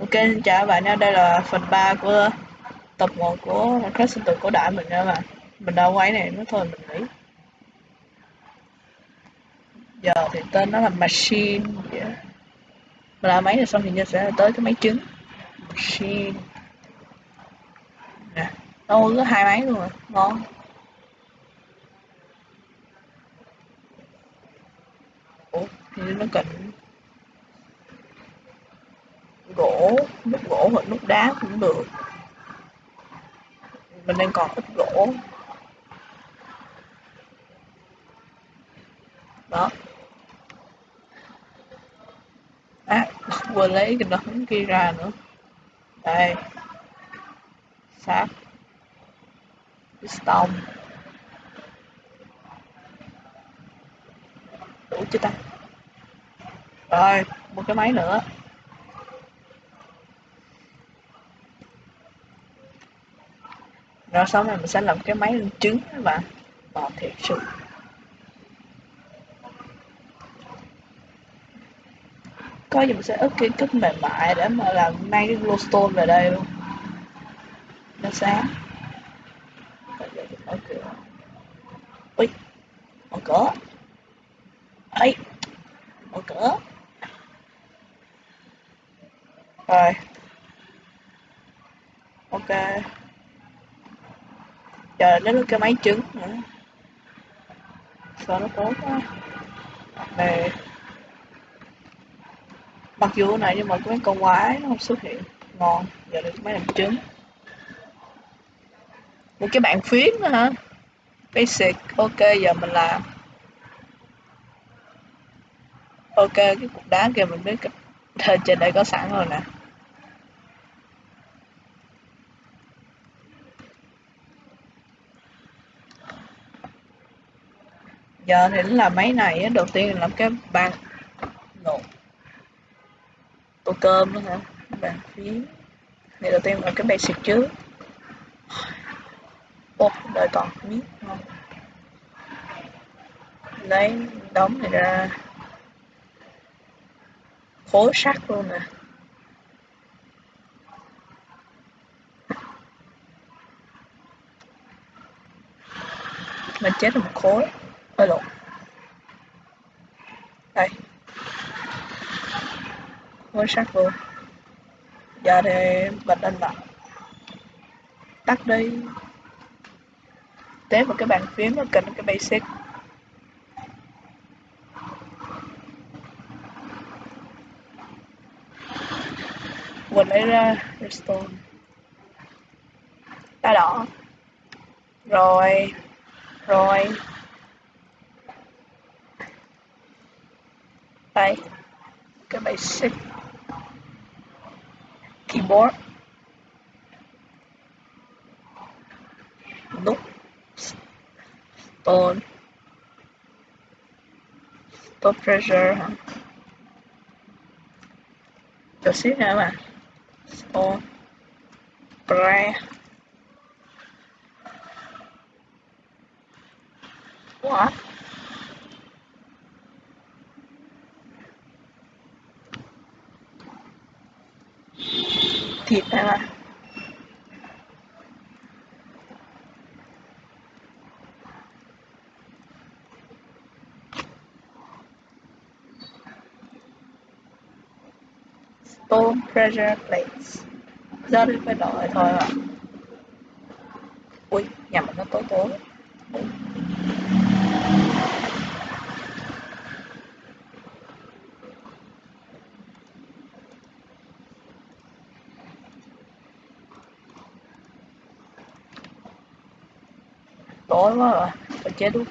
Ok, xin chào các bạn nha, đây là phần 3 của tập 1 của Minecraft sinh tử cổ đại mình nha bạn. Mình đã quay này nó thôi mình nghĩ. Giờ thì tên nó là Machine. Yeah. Mình làm máy rồi xong thì sẽ tới cái máy trứng. Machine. Nè, đâu có hai máy luôn rồi, ngon. Ủa, thì nó cần gỗ, nút gỗ hoặc nút đá cũng được. Mình đang còn ít gỗ. Đó. À vừa lấy cái đống kia ra nữa. Đây. Sáp piston đủ chưa ta? Rồi, một cái máy nữa. Rồi sau này mình sẽ làm cái máy lên trứng các bạn. Bò thiệt sự. Có gì mình sẽ ức cái cúp mềm mại để mà làm mang cái glowstone về đây luôn. Nó sáng mở cửa. Ui, mở cửa. Ấy, mở cửa. Rồi. Ok chờ đến cái máy trứng nữa. Sao nó tốt quá. Này mặc dù này nhưng mà cái mấy con quái nó không xuất hiện. Ngon, giờ được máy làm trứng. Một cái bạn phím nữa hả? Basic, ok, giờ mình làm. Ok, cái cục đá kia mình biết trên đây có sẵn rồi nè. Giờ thì là máy này đầu tiên làm cái bàn nộp tô cơm nữa hả? Bàn phím. Thì đầu tiên làm cái basic trước. Ô đợi còn miếng ngon. Lấy đóng này ra. Khối sắt luôn nè. Mình chết là một khối ơi lộn đây khối sắt luôn giờ thì bật lên lại. Tắt đi. Tế vào cái bàn phím nó cần cái basic. Vừa lấy ra restore đá đỏ. Rồi. Rồi. Đây cái basic keyboard. Nút stone. Stop pressure. Hả cho xíu nữa mà stone pre what? Thịt này mà stone pressure plates. Giờ thì phải đợi thôi à ui nhà mình nó tối tối tối quá rồi phải chết đúng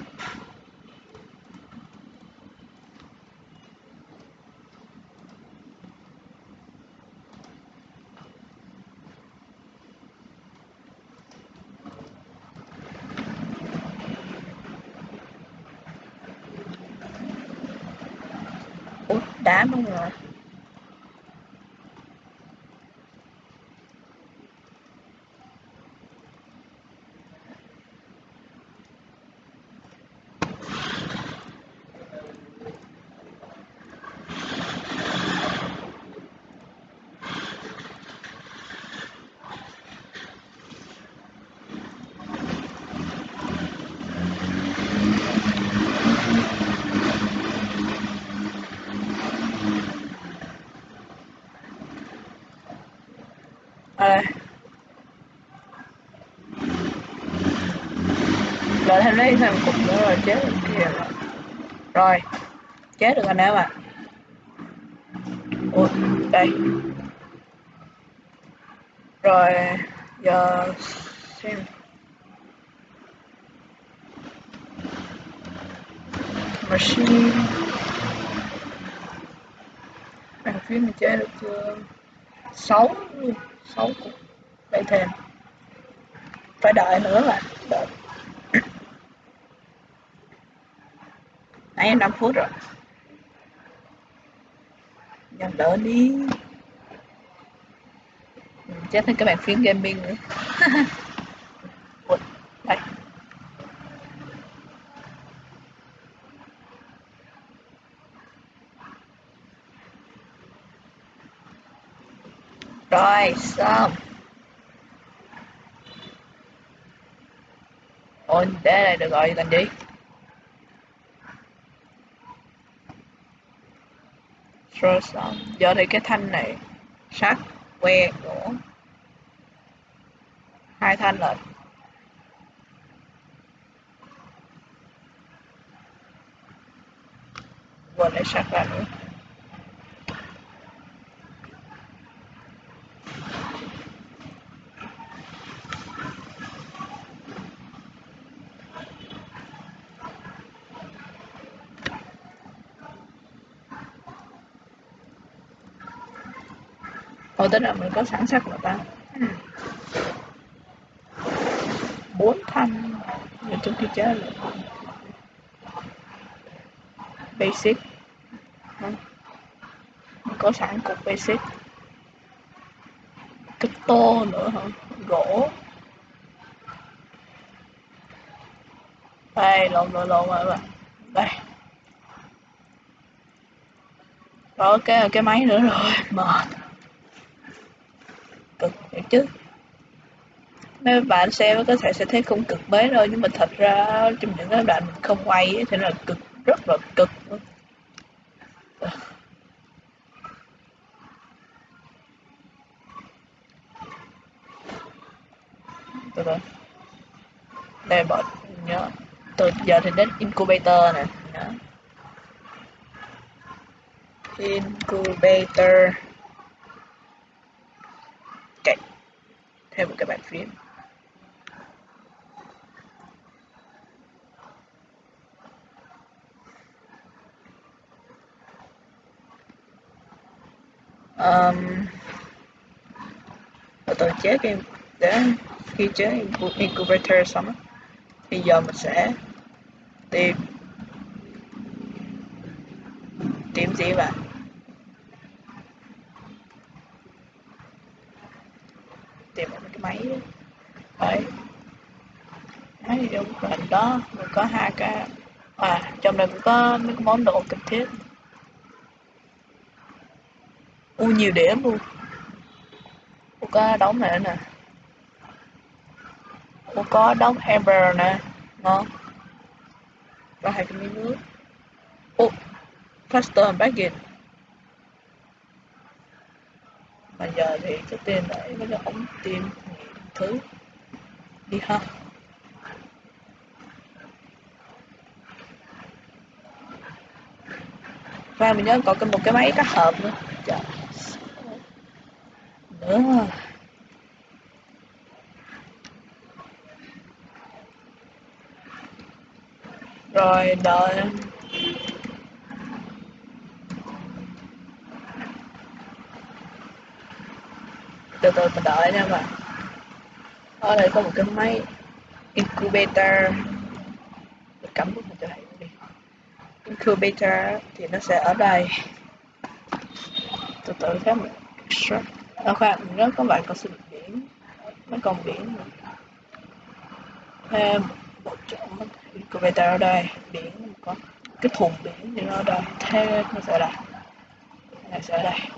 ủa đá luôn rồi ở đây rồi thêm lấy thêm cục nữa rồi, chết được kia rồi rồi, chết được anh em ạ ui đây. Rồi, giờ xem. Machine. Bàn phím mình chơi được chưa? Sáu. Sáu cục đây thêm phải đợi nữa mà, đợi. Nãy em 5 phút rồi. Nhanh đỡ đi. Chết thêm các bạn phím gaming nữa. Đây. Rồi, xong. Ôi để đây được rồi làm gì rồi xong giờ thì cái thanh này sắt que gỗ hai thanh rồi. Quên lấy sắt ra nữa. Hồi tức là mình có sẵn sắc rồi ta. Bốn thanh. Như trước khi chơi là basic. Mình có sẵn cục basic. Cái tô nữa hả? Gỗ. Đây, lộn lộn lộn rồi bạn. Đây. Có cái cái máy nữa rồi. Mệt vậy chứ mấy bạn xem có thể sẽ thấy không cực mấy đâu nhưng mà thật ra trong những cái đoạn mình không quay ấy, thì là cực rất là cực. Luôn từ từ đây bọn nhớ. Từ giờ thì đến incubator nè. Nhớ. Incubator ok thêm một cái bàn phím. Um, tôi chế cái để khi chế incubator xong thì giờ mình sẽ tìm tìm gì bạn tìm đấy, cái máy đấy đấy hình đó mình có hai cái à trong này cũng có mấy cái món đồ cần thiết. U nhiều điểm luôn. U có đóng này nè. U có đóng hamburger nè. Ngon. Và hai cái miếng nước. U custom baggage mà giờ thì trước tiên đấy mấy cái ống tim thứ. Đi ha. Và mình nhớ còn một cái máy cắt hộp nữa. Trời. nữa. Rồi, đợi. Từ từ mình đợi nha mà Ờ, ở đây có một cái máy incubator. Mình cắm bút mình cho thầy đi incubator thì nó sẽ ở đây. Từ từ các mình extract. Ở khoan mình nhớ có vài con sinh biển mấy con biển thêm một chỗ incubator ở đây. Biển có cái thùng biển thì nó ở đây. Thế nó sẽ đây. Này sẽ ở đây.